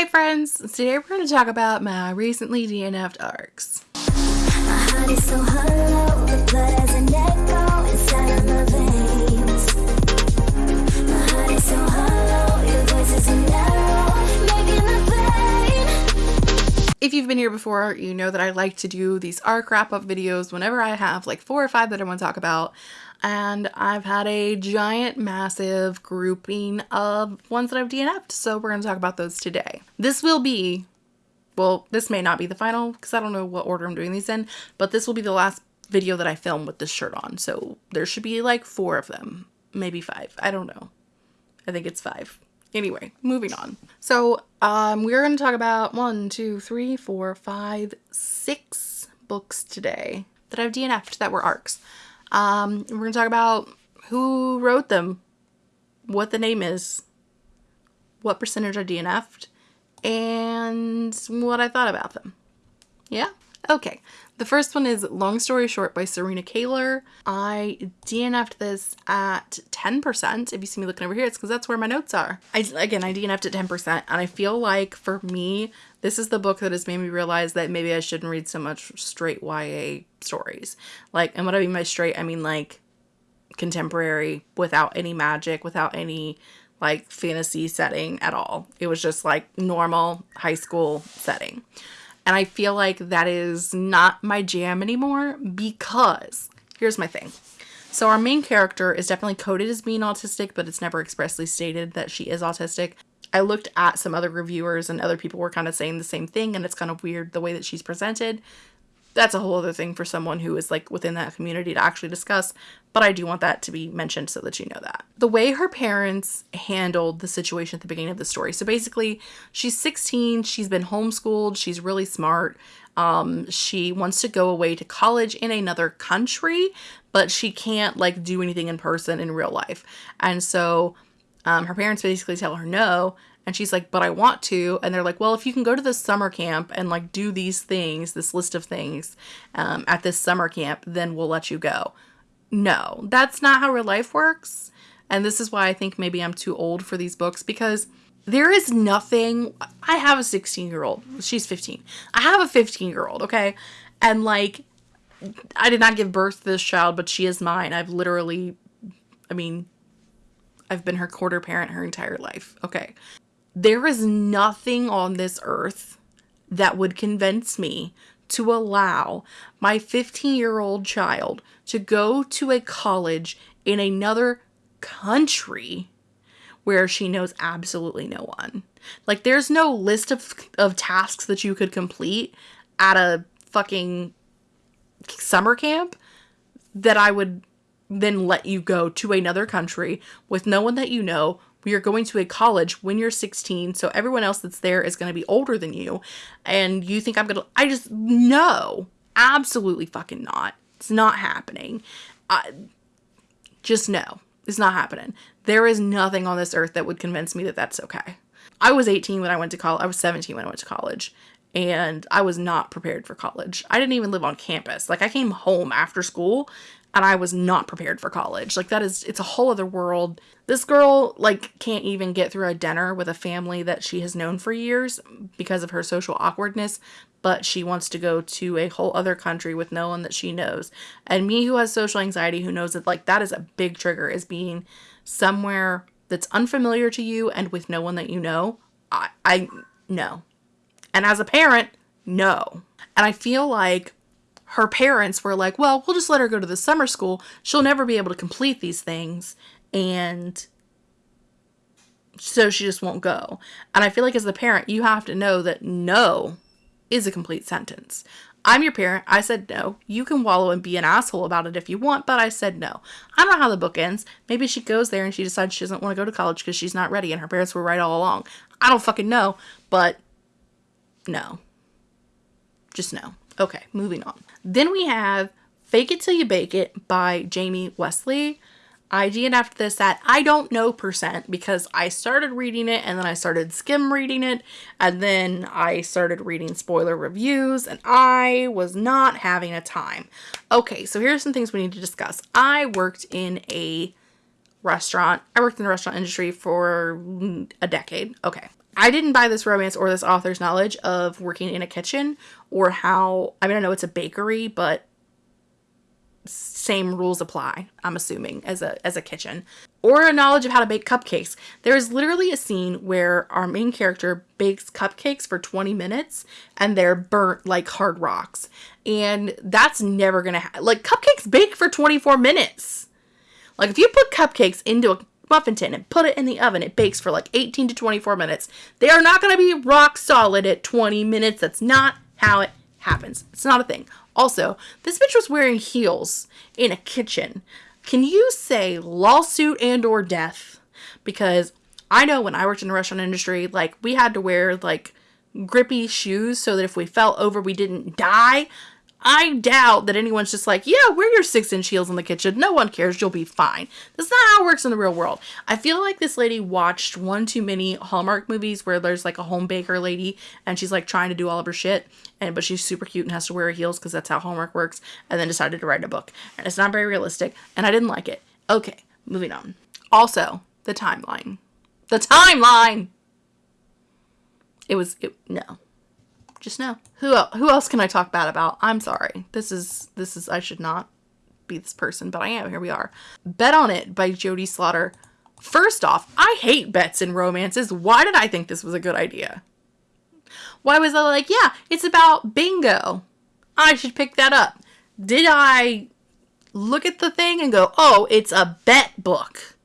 Hi friends, today we're going to talk about my recently DNF'd arcs. If you've been here before, you know that I like to do these arc wrap up videos whenever I have like four or five that I want to talk about. And I've had a giant, massive grouping of ones that I've DNF'd, so we're going to talk about those today. This will be, well, this may not be the final because I don't know what order I'm doing these in, but this will be the last video that I film with this shirt on. So there should be like four of them, maybe five. I don't know. I think it's five. Anyway, moving on. So um, we're going to talk about one, two, three, four, five, six books today that I've DNF'd that were arcs. Um, we're going to talk about who wrote them, what the name is, what percentage I DNF'd, and what I thought about them. Yeah? Okay, the first one is Long Story Short by Serena Kaylor. I DNF'd this at 10%. If you see me looking over here, it's because that's where my notes are. I, again, I DNF'd at 10%, and I feel like for me, this is the book that has made me realize that maybe I shouldn't read so much straight YA stories. Like, and what I mean by straight, I mean like contemporary without any magic, without any like fantasy setting at all. It was just like normal high school setting. And I feel like that is not my jam anymore because here's my thing. So our main character is definitely coded as being autistic, but it's never expressly stated that she is autistic. I looked at some other reviewers and other people were kind of saying the same thing and it's kind of weird the way that she's presented that's a whole other thing for someone who is like within that community to actually discuss, but I do want that to be mentioned so that you know that. The way her parents handled the situation at the beginning of the story. So basically, she's 16, she's been homeschooled, she's really smart. Um, she wants to go away to college in another country, but she can't like do anything in person in real life. And so um, her parents basically tell her no, and she's like, but I want to. And they're like, well, if you can go to this summer camp and like do these things, this list of things um, at this summer camp, then we'll let you go. No, that's not how real life works. And this is why I think maybe I'm too old for these books because there is nothing. I have a 16 year old. She's 15. I have a 15 year old, okay? And like, I did not give birth to this child, but she is mine. I've literally, I mean, I've been her quarter parent her entire life. Okay. There is nothing on this earth that would convince me to allow my 15 year old child to go to a college in another country where she knows absolutely no one. Like, there's no list of, of tasks that you could complete at a fucking summer camp that I would then let you go to another country with no one that you know we are going to a college when you're 16 so everyone else that's there is going to be older than you and you think i'm going to i just no absolutely fucking not it's not happening I, just no it's not happening there is nothing on this earth that would convince me that that's okay i was 18 when i went to college i was 17 when i went to college and I was not prepared for college. I didn't even live on campus. Like I came home after school and I was not prepared for college. Like that is it's a whole other world. This girl like can't even get through a dinner with a family that she has known for years because of her social awkwardness, but she wants to go to a whole other country with no one that she knows. And me who has social anxiety who knows that like that is a big trigger is being somewhere that's unfamiliar to you and with no one that you know. I I no. And as a parent, no. And I feel like her parents were like, well, we'll just let her go to the summer school. She'll never be able to complete these things. And so she just won't go. And I feel like as the parent, you have to know that no is a complete sentence. I'm your parent. I said no. You can wallow and be an asshole about it if you want, but I said no. I don't know how the book ends. Maybe she goes there and she decides she doesn't want to go to college because she's not ready and her parents were right all along. I don't fucking know, but no. Just no. Okay, moving on. Then we have Fake It Till You Bake It by Jamie Wesley. I DNF'd this at I don't know percent because I started reading it and then I started skim reading it and then I started reading spoiler reviews and I was not having a time. Okay, so here's some things we need to discuss. I worked in a restaurant. I worked in the restaurant industry for a decade. Okay. I didn't buy this romance or this author's knowledge of working in a kitchen or how, I mean, I know it's a bakery, but same rules apply, I'm assuming, as a as a kitchen. Or a knowledge of how to bake cupcakes. There is literally a scene where our main character bakes cupcakes for 20 minutes and they're burnt like hard rocks. And that's never gonna happen. Like cupcakes bake for 24 minutes. Like if you put cupcakes into a muffin tin and put it in the oven, it bakes for like 18 to 24 minutes. They are not gonna be rock solid at 20 minutes. That's not how it happens. It's not a thing. Also, this bitch was wearing heels in a kitchen. Can you say lawsuit and or death? Because I know when I worked in the restaurant industry, like we had to wear like grippy shoes so that if we fell over we didn't die. I doubt that anyone's just like, yeah, wear your six inch heels in the kitchen. No one cares. You'll be fine. That's not how it works in the real world. I feel like this lady watched one too many Hallmark movies where there's like a home baker lady and she's like trying to do all of her shit, and but she's super cute and has to wear her heels because that's how Hallmark works, and then decided to write a book. And it's not very realistic, and I didn't like it. Okay, moving on. Also, the timeline. The timeline! It was, it, no just know. Who who else can I talk bad about? I'm sorry. This is this is I should not be this person, but I am. Here we are. Bet on It by Jodie Slaughter. First off, I hate bets in romances. Why did I think this was a good idea? Why was I like, yeah, it's about bingo. I should pick that up. Did I look at the thing and go, oh, it's a bet book?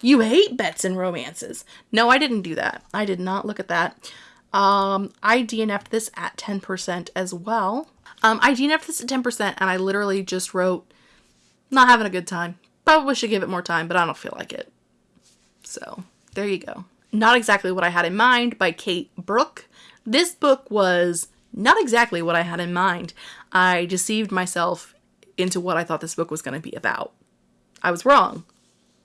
You hate bets in romances. No, I didn't do that. I did not look at that. Um, I DNF'd this at 10% as well. Um, I DNF'd this at 10% and I literally just wrote, not having a good time. Probably should give it more time, but I don't feel like it. So, there you go. Not exactly what I had in mind by Kate Brooke. This book was not exactly what I had in mind. I deceived myself into what I thought this book was going to be about. I was wrong.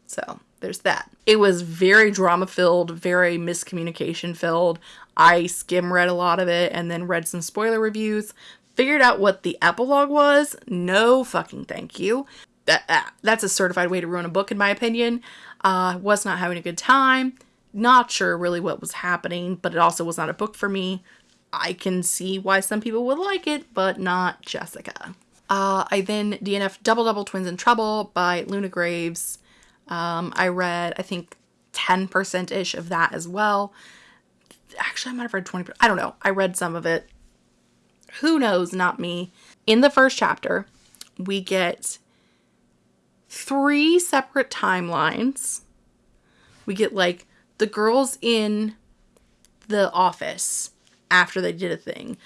So, there's that. It was very drama filled, very miscommunication filled. I skim read a lot of it and then read some spoiler reviews. Figured out what the epilogue was. No fucking thank you. That, uh, that's a certified way to ruin a book, in my opinion. Uh, was not having a good time. Not sure really what was happening, but it also was not a book for me. I can see why some people would like it, but not Jessica. Uh, I then DNF Double Double Twins in Trouble by Luna Graves. Um, I read, I think, 10% ish of that as well. Actually, I might have read 20%. I don't know. I read some of it. Who knows? Not me. In the first chapter, we get three separate timelines. We get like the girls in the office after they did a thing,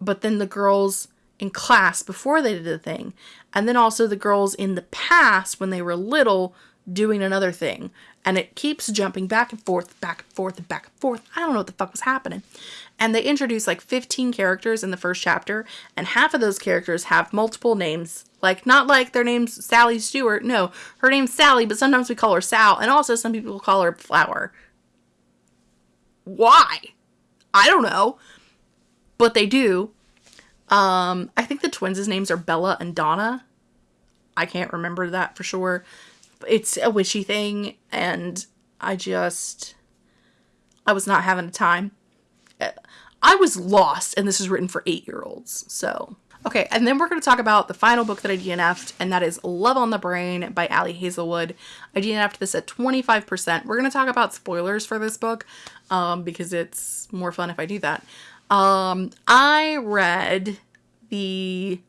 but then the girls in class before they did a thing, and then also the girls in the past when they were little doing another thing. And it keeps jumping back and forth, back and forth, and back and forth. I don't know what the fuck was happening. And they introduce like 15 characters in the first chapter, and half of those characters have multiple names. Like, not like their name's Sally Stewart. No, her name's Sally, but sometimes we call her Sal, and also some people call her Flower. Why? I don't know. But they do. Um, I think the twins' names are Bella and Donna. I can't remember that for sure it's a witchy thing and I just I was not having a time. I was lost and this is written for 8-year-olds. So, okay, and then we're going to talk about the final book that I DNF'd and that is Love on the Brain by Ali Hazelwood. I DNF'd this at 25%. We're going to talk about spoilers for this book um, because it's more fun if I do that. Um, I read the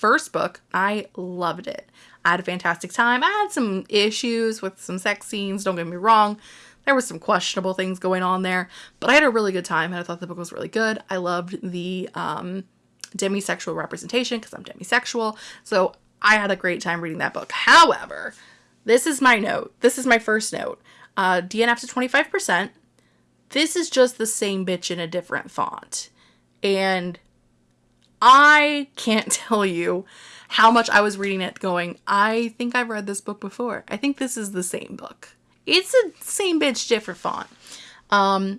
first book. I loved it. I had a fantastic time. I had some issues with some sex scenes, don't get me wrong. There was some questionable things going on there, but I had a really good time and I thought the book was really good. I loved the um, demisexual representation because I'm demisexual. So I had a great time reading that book. However, this is my note. This is my first note. Uh, DNF to 25%. This is just the same bitch in a different font. And I can't tell you how much I was reading it going, I think I've read this book before. I think this is the same book. It's the same bitch, different font. Um,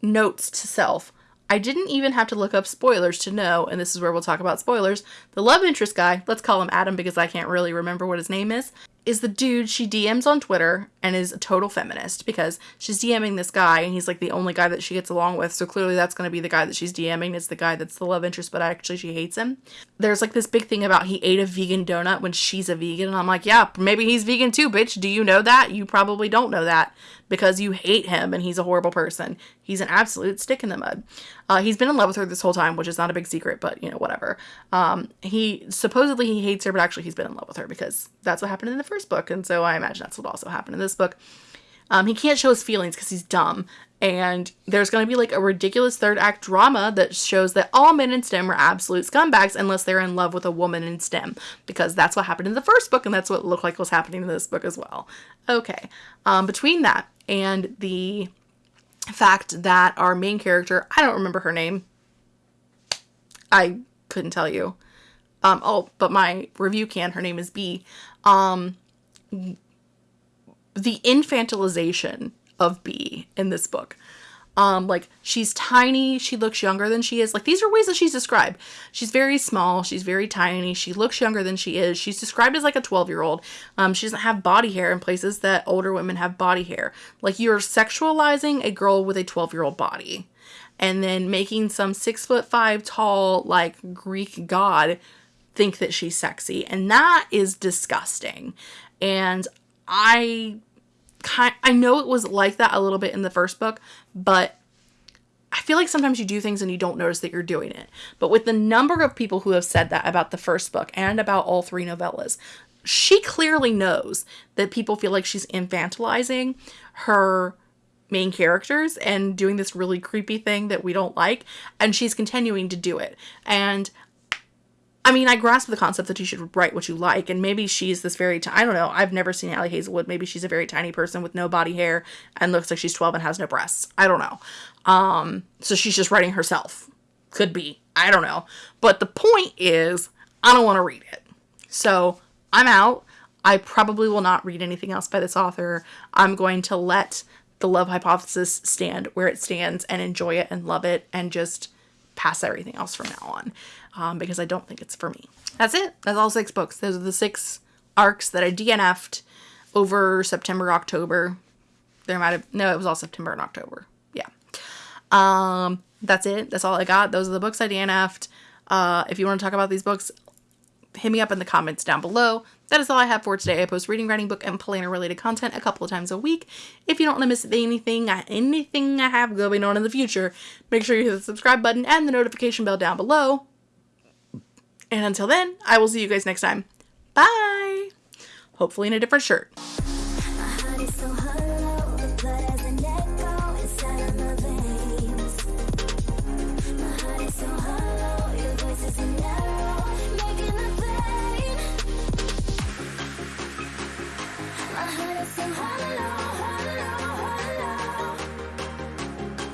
notes to self. I didn't even have to look up spoilers to know, and this is where we'll talk about spoilers. The love interest guy, let's call him Adam because I can't really remember what his name is, is the dude she DMs on Twitter and is a total feminist because she's DMing this guy and he's like the only guy that she gets along with. So clearly that's going to be the guy that she's DMing. It's the guy that's the love interest, but actually she hates him. There's like this big thing about he ate a vegan donut when she's a vegan. And I'm like, yeah, maybe he's vegan too, bitch. Do you know that? You probably don't know that because you hate him and he's a horrible person. He's an absolute stick in the mud. Uh, he's been in love with her this whole time, which is not a big secret, but you know, whatever. Um, he supposedly he hates her, but actually he's been in love with her because that's what happened in the first book. And so I imagine that's what also happened in this book. Um, he can't show his feelings because he's dumb. And there's going to be like a ridiculous third act drama that shows that all men in STEM are absolute scumbags unless they're in love with a woman in STEM. Because that's what happened in the first book, and that's what looked like was happening in this book as well. Okay. Um, between that and the fact that our main character, I don't remember her name. I couldn't tell you. Um, oh, but my review can, her name is Bee. Um, the infantilization of Bee in this book. Um, like she's tiny, she looks younger than she is. Like these are ways that she's described. She's very small, she's very tiny, she looks younger than she is. She's described as like a 12 year old. Um, she doesn't have body hair in places that older women have body hair. Like you're sexualizing a girl with a 12 year old body and then making some six foot five tall, like Greek god think that she's sexy. And that is disgusting. And I kind I know it was like that a little bit in the first book, but I feel like sometimes you do things and you don't notice that you're doing it. But with the number of people who have said that about the first book and about all three novellas, she clearly knows that people feel like she's infantilizing her main characters and doing this really creepy thing that we don't like and she's continuing to do it. And I mean, I grasp the concept that you should write what you like, and maybe she's this very, t- I don't know, I've never seen Ali Hazelwood. Maybe she's a very tiny person with no body hair and looks like she's 12 and has no breasts. I don't know. Um, so she's just writing herself. Could be. I don't know. But the point is, I don't want to read it. So I'm out. I probably will not read anything else by this author. I'm going to let the love hypothesis stand where it stands and enjoy it and love it and just pass everything else from now on um, because I don't think it's for me. That's it. That's all six books. Those are the six arcs that I DNF'd over September, October. There might have, no, it was all September and October. Yeah. Um, that's it. That's all I got. Those are the books I DNF'd. Uh, if you want to talk about these books, hit me up in the comments down below. That is all I have for today. I post reading, writing, book, and planner related content a couple of times a week. If you don't want to miss anything, anything I have going on in the future, make sure you hit the subscribe button and the notification bell down below. And until then, I will see you guys next time. Bye! Hopefully in a different shirt.